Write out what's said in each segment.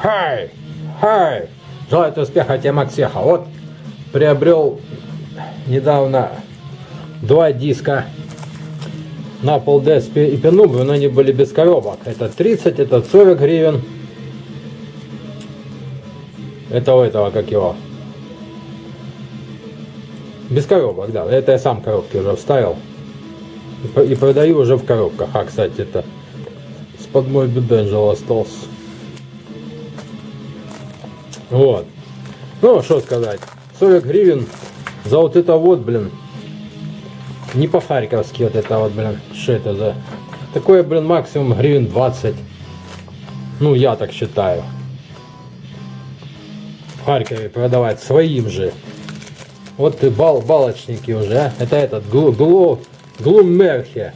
Хай! Хай! Желаю успеха тебе, Максеха. Вот приобрел недавно два диска на Desk и Penumbra, но они были без коробок. Это 30, это 40 гривен. Это у этого, как его? Без коробок, да. Это я сам коробки уже вставил. И продаю уже в коробках. А, кстати, это с-под мой беденжел остался. Вот. Ну, что сказать. 40 гривен за вот это вот, блин. Не по-харьковски вот это вот, блин. Что это за... Такое, блин, максимум гривен 20. Ну, я так считаю. В Харькове продавать своим же. Вот ты бал, балочники уже, а? Это этот, глу, глу, Глуммерхе.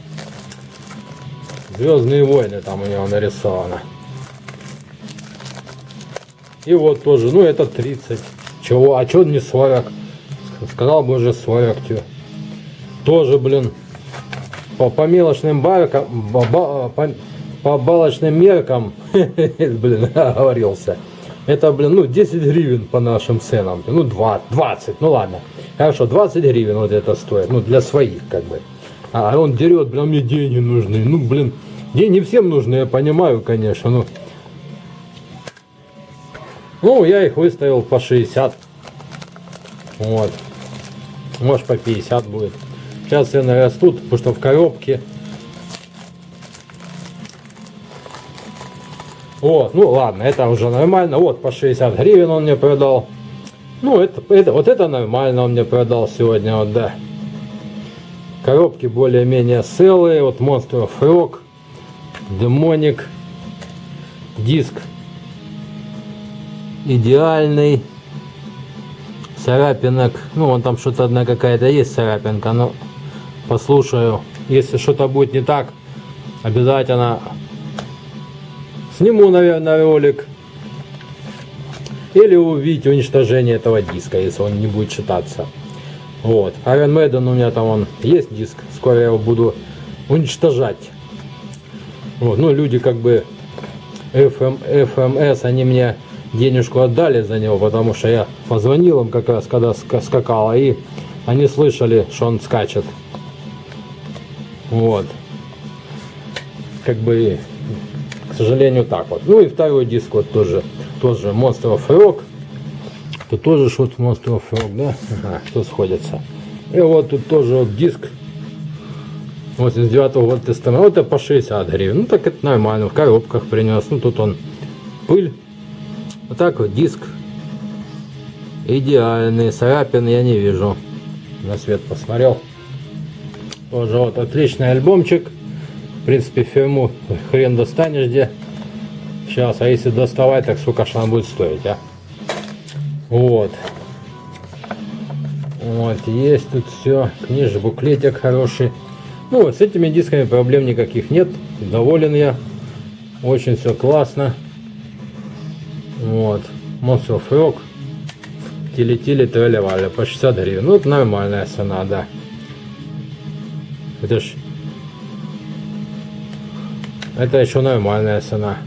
Звездные войны там у него нарисовано. И вот тоже, ну это 30. Чего? А что не 40? Сказал бы уже 40. Тё. Тоже, блин, по, по мелочным баркам, по, по, по балочным меркам, блин, оговорился. Это, блин, ну, 10 гривен по нашим ценам. Ну, 20, 20, ну ладно. Хорошо, 20 гривен вот это стоит. Ну, для своих, как бы. А он дерет, блин, мне деньги нужны. Ну, блин, деньги всем нужны, я понимаю, конечно. Ну, ну я их выставил по 60. Вот. Может, по 50 будет. Сейчас цены растут, потому что в коробке Вот, ну ладно, это уже нормально. Вот по 60 гривен он мне продал. Ну, это, это, вот это нормально он мне продал сегодня, вот, да. Коробки более-менее целые. Вот Monster Rock, Demonic, диск идеальный. Царапинок, ну, вон там что-то одна какая-то есть царапинка, но послушаю. Если что-то будет не так, обязательно Сниму, наверное, ролик. Или увидеть уничтожение этого диска, если он не будет читаться. Вот. Iron Maiden у меня там он есть диск. Скоро я его буду уничтожать. Вот. Ну, люди как бы FM, FMS, они мне денежку отдали за него, потому что я позвонил им как раз, когда скакала, и они слышали, что он скачет. Вот. Как бы к сожалению, так вот. Ну и второй диск вот тоже, тоже Monster of Rock. Тут тоже что-то Monster of Rock, да? Ага, что сходится. И вот тут тоже вот диск 89 -го года тестамента. Вот это по 60 гривен. Ну так это нормально, в коробках принес. Ну тут он пыль. Вот так вот диск. Идеальный. Царапин я не вижу. На свет посмотрел. Тоже вот отличный альбомчик. В принципе, фирму хрен достанешь где. Сейчас, а если доставать, так сколько же она будет стоить, а? Вот. Вот, есть тут все. Книжный буклетик хороший. Ну вот, с этими дисками проблем никаких нет. Доволен я. Очень все классно. Вот. Monster of Rock. Тили-тили, тролливали. По 60 гривен. Ну, это нормальная цена, да. Это ж это еще нормальная цена.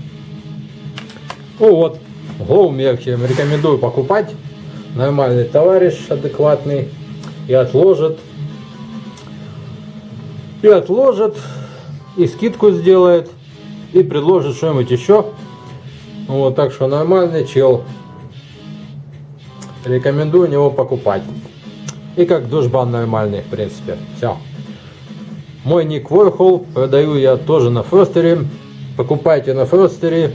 Ну вот, Глоумерки рекомендую покупать. Нормальный товарищ, адекватный. И отложит. И отложит. И скидку сделает. И предложит что-нибудь еще. Вот, так что нормальный чел. Рекомендую него покупать. И как душбан нормальный, в принципе. Все. Мой ник Warhol, продаю я тоже на Фростере. Покупайте на Фростере,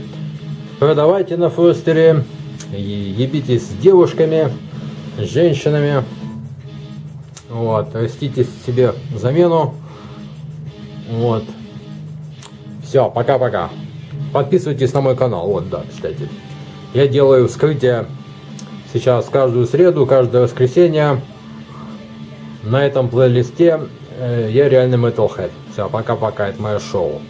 продавайте на Фростере, ебитесь с девушками, с женщинами. Вот, растите себе замену. Вот. Все, пока-пока. Подписывайтесь на мой канал. Вот, да, кстати. Я делаю вскрытие сейчас каждую среду, каждое воскресенье. На этом плейлисте Э, я реальный Metalhead. Все, пока-пока, это мое шоу.